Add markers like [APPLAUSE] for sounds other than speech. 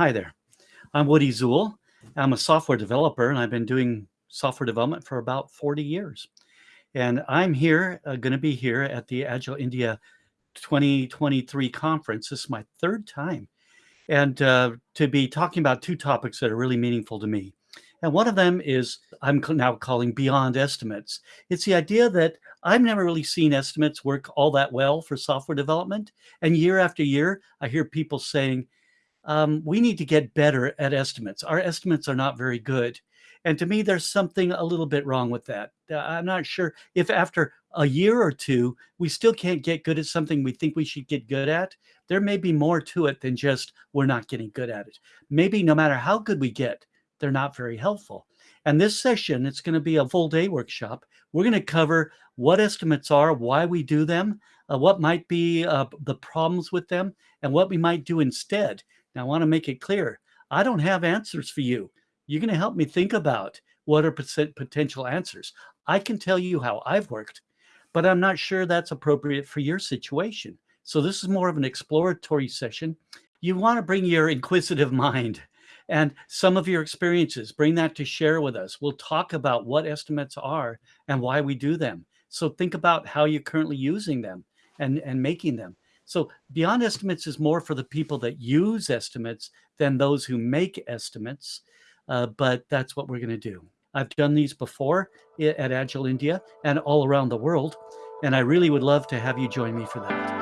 hi there. I'm Woody Zuill. I'm a software developer and I've been doing software development for about 40 years. And I'm here, uh, going to be here at the Agile India 2023 conference. This is my third time. And uh, to be talking about two topics that are really meaningful to me. And one of them is I'm now calling beyond estimates. It's the idea that I've never really seen estimates work all that well for software development. And year after year, I hear people saying, um, we need to get better at estimates. Our estimates are not very good. And to me, there's something a little bit wrong with that. Uh, I'm not sure if after a year or two, we still can't get good at something we think we should get good at. There may be more to it than just we're not getting good at it. Maybe no matter how good we get, they're not very helpful. And this session, it's going to be a full day workshop. We're going to cover what estimates are, why we do them, uh, what might be uh, the problems with them, and what we might do instead. Now, I want to make it clear I don't have answers for you. You're going to help me think about what are potential answers. I can tell you how I've worked, but I'm not sure that's appropriate for your situation. So, this is more of an exploratory session. You want to bring your inquisitive [LAUGHS] mind and some of your experiences, bring that to share with us. We'll talk about what estimates are and why we do them. So think about how you're currently using them and, and making them. So beyond estimates is more for the people that use estimates than those who make estimates. Uh, but that's what we're going to do. I've done these before at Agile India and all around the world. And I really would love to have you join me for that.